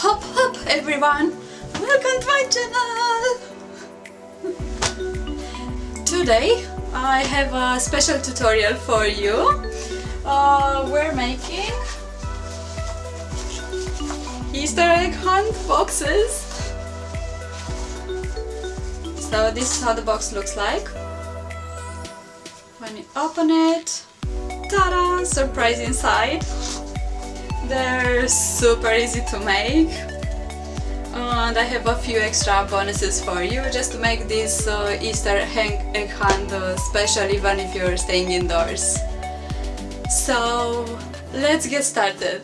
Hop hop everyone! Welcome to my channel! Today I have a special tutorial for you. Uh, we're making Easter egg hunt boxes. So this is how the box looks like. When you open it, ta-da! Surprise inside! They're super easy to make and I have a few extra bonuses for you just to make this uh, Easter egg hunt uh, special even if you're staying indoors. So let's get started.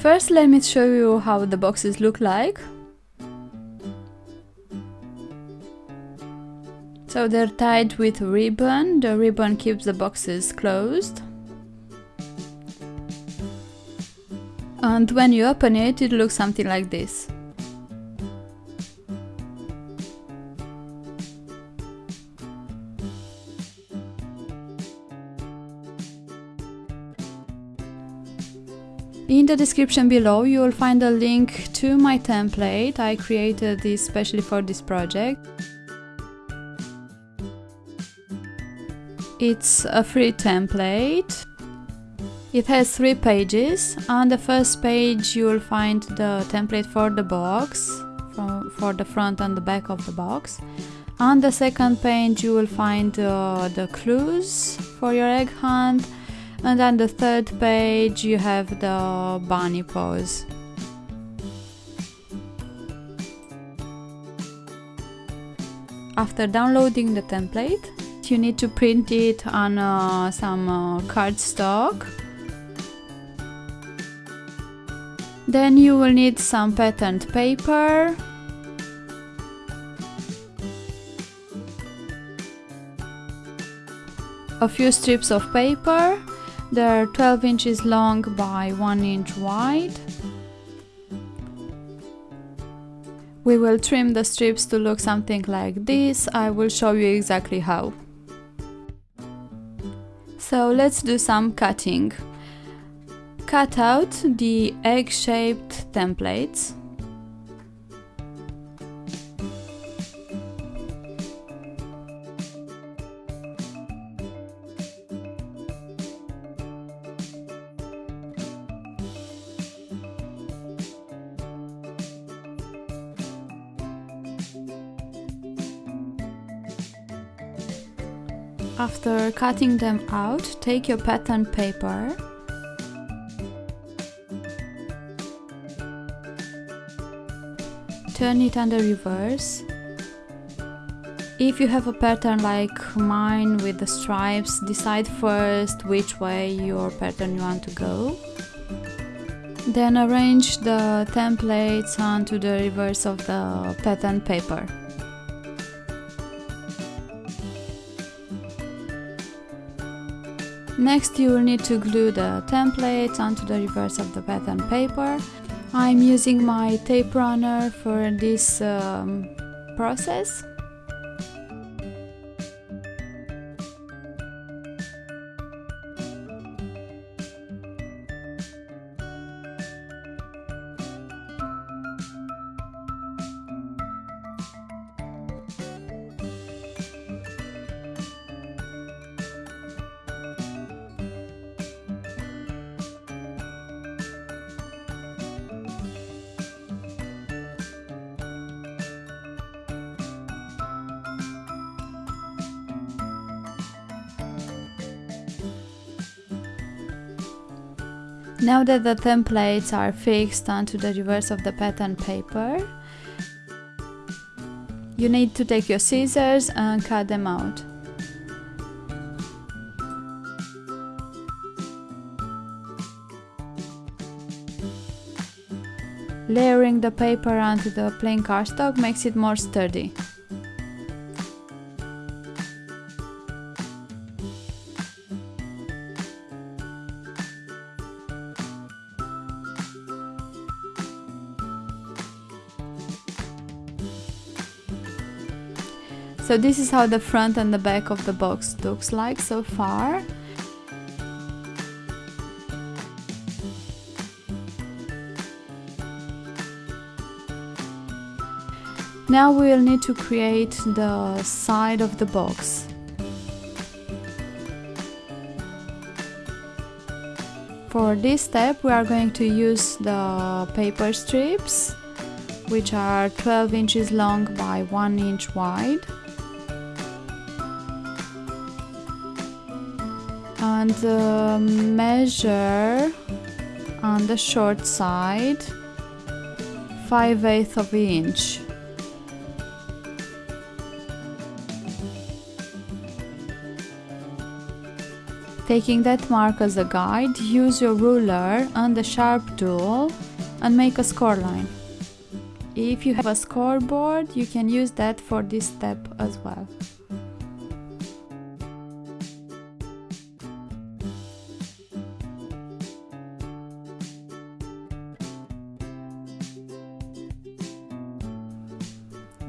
First let me show you how the boxes look like. So they're tied with ribbon, the ribbon keeps the boxes closed. And when you open it, it looks something like this. In the description below you will find a link to my template, I created this especially for this project. It's a free template it has three pages. On the first page you will find the template for the box, for, the front and the back of the box. On the second page you will find uh, the clues for your egg hunt and on the third page you have the bunny paws. After downloading the template, you need to print it on uh, some uh, cardstock Then you will need some patterned paper, a few strips of paper, they're 12 inches long by 1 inch wide. We will trim the strips to look something like this, I will show you exactly how. So let's do some cutting cut out the egg-shaped templates. After cutting them out, take your pattern paper turn it on the reverse. If you have a pattern like mine with the stripes, decide first which way your pattern you want to go. Then arrange the templates onto the reverse of the pattern paper. Next you will need to glue the templates onto the reverse of the pattern paper I'm using my tape runner for this um, process Now that the templates are fixed onto the reverse of the pattern paper, you need to take your scissors and cut them out. Layering the paper onto the plain cardstock makes it more sturdy. So this is how the front and the back of the box looks like so far. Now we will need to create the side of the box. For this step we are going to use the paper strips, which are 12 inches long by 1 inch wide. And measure on the short side 5 eighths of an inch Taking that mark as a guide, use your ruler and the sharp tool and make a score line. If you have a scoreboard, you can use that for this step as well.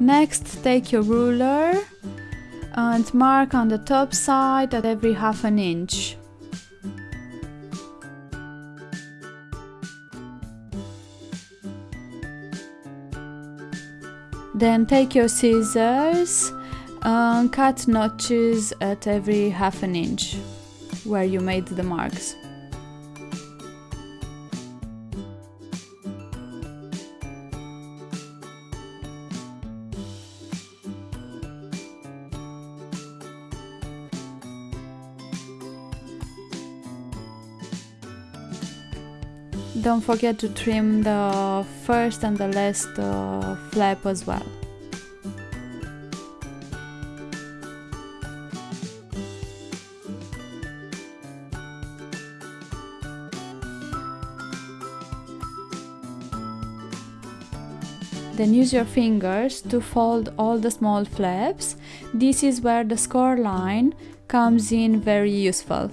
Next, take your ruler and mark on the top side at every half an inch. Then take your scissors and cut notches at every half an inch where you made the marks. Don't forget to trim the first and the last uh, flap as well. Then use your fingers to fold all the small flaps. This is where the score line comes in very useful.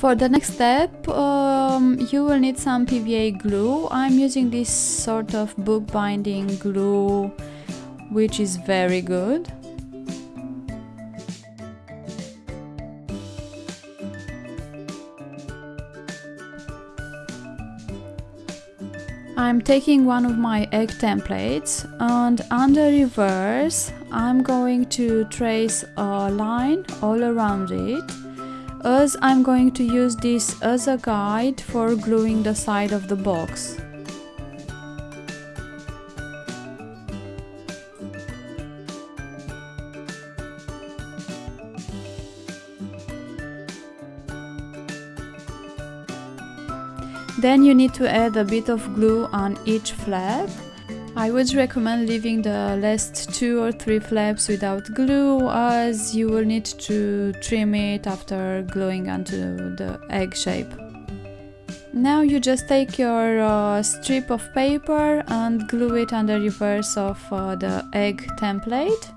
For the next step, um, you will need some PVA glue. I'm using this sort of bookbinding glue, which is very good. I'm taking one of my egg templates and under reverse I'm going to trace a line all around it as I'm going to use this as a guide for gluing the side of the box. Then you need to add a bit of glue on each flap I would recommend leaving the last two or three flaps without glue as you will need to trim it after gluing onto the egg shape. Now you just take your uh, strip of paper and glue it on the reverse of uh, the egg template.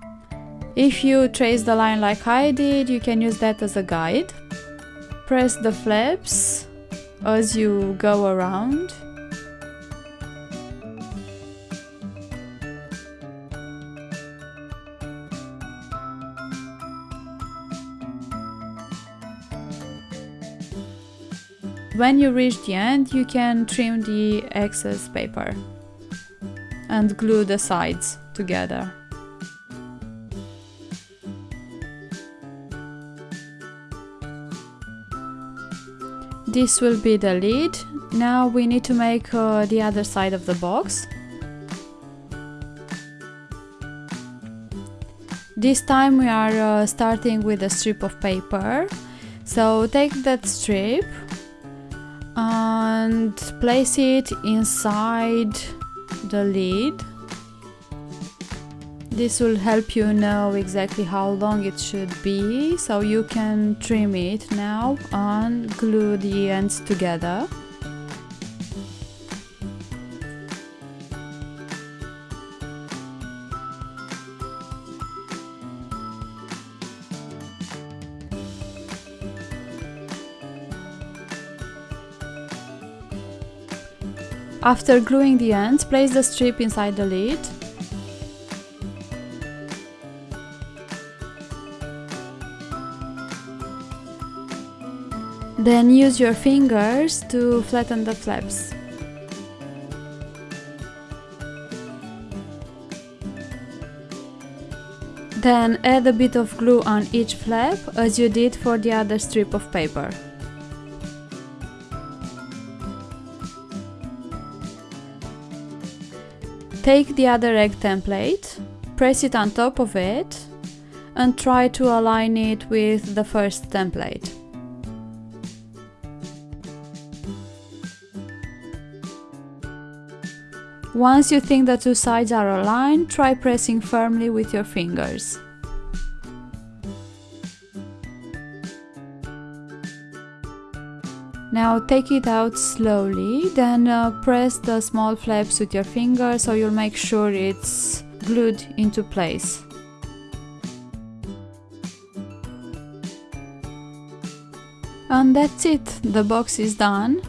If you trace the line like I did, you can use that as a guide. Press the flaps as you go around When you reach the end, you can trim the excess paper and glue the sides together. This will be the lid. Now we need to make uh, the other side of the box. This time we are uh, starting with a strip of paper. So take that strip and place it inside the lid. This will help you know exactly how long it should be so you can trim it now and glue the ends together After gluing the ends, place the strip inside the lid. Then use your fingers to flatten the flaps. Then add a bit of glue on each flap as you did for the other strip of paper. Take the other egg template, press it on top of it and try to align it with the first template. Once you think the two sides are aligned, try pressing firmly with your fingers. Now take it out slowly, then uh, press the small flaps with your finger so you'll make sure it's glued into place. And that's it, the box is done.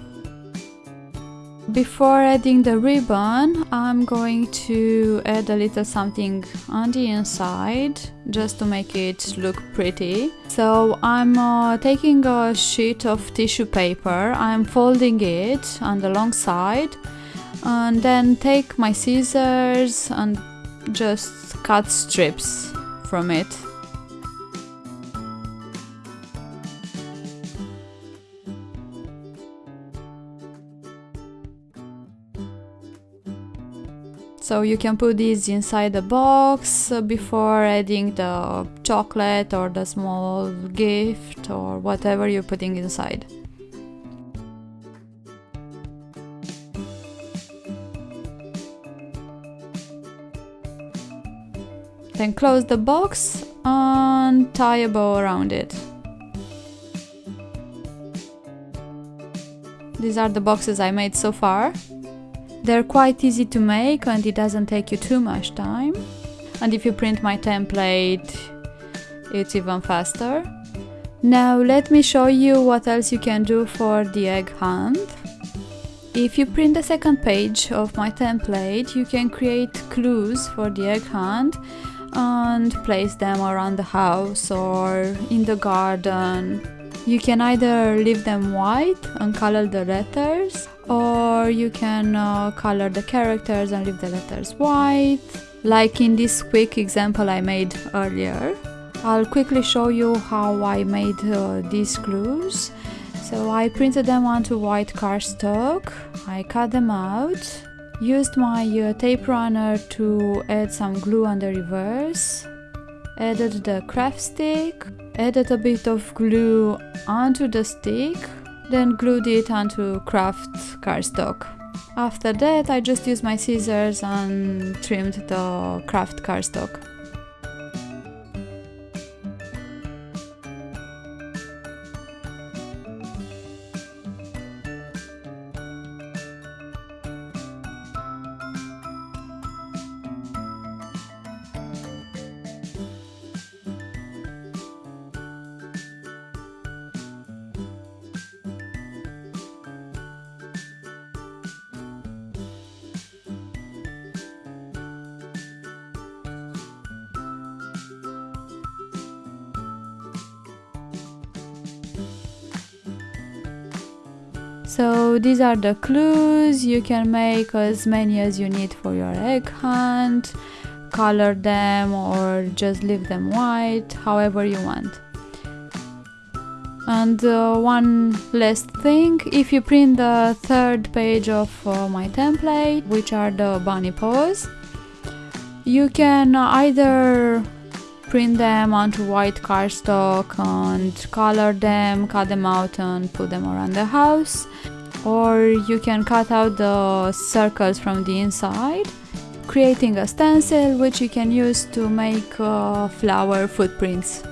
Before adding the ribbon, I'm going to add a little something on the inside just to make it look pretty. So I'm uh, taking a sheet of tissue paper, I'm folding it on the long side and then take my scissors and just cut strips from it. So you can put these inside the box before adding the chocolate or the small gift or whatever you're putting inside. Then close the box and tie a bow around it. These are the boxes I made so far. They're quite easy to make and it doesn't take you too much time. And if you print my template, it's even faster. Now let me show you what else you can do for the egg hunt. If you print the second page of my template, you can create clues for the egg hunt and place them around the house or in the garden. You can either leave them white and color the letters or you can uh, color the characters and leave the letters white like in this quick example I made earlier. I'll quickly show you how I made uh, these clues. So I printed them onto white cardstock, I cut them out, used my uh, tape runner to add some glue on the reverse, added the craft stick, added a bit of glue onto the stick then glued it onto kraft cardstock. After that I just used my scissors and trimmed the kraft cardstock. So these are the clues, you can make as many as you need for your egg hunt, color them or just leave them white, however you want. And uh, one last thing, if you print the third page of uh, my template, which are the bunny paws, you can either print them onto white cardstock and color them, cut them out and put them around the house or you can cut out the circles from the inside creating a stencil which you can use to make uh, flour footprints.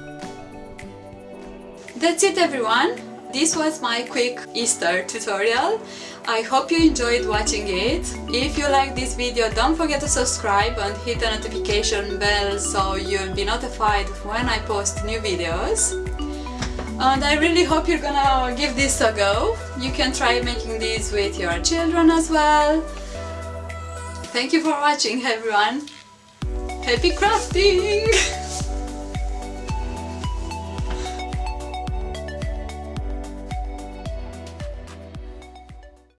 That's it everyone! This was my quick Easter tutorial. I hope you enjoyed watching it. If you like this video, don't forget to subscribe and hit the notification bell so you'll be notified when I post new videos. and I really hope you're gonna give this a go. You can try making these with your children as well. Thank you for watching everyone. Happy crafting!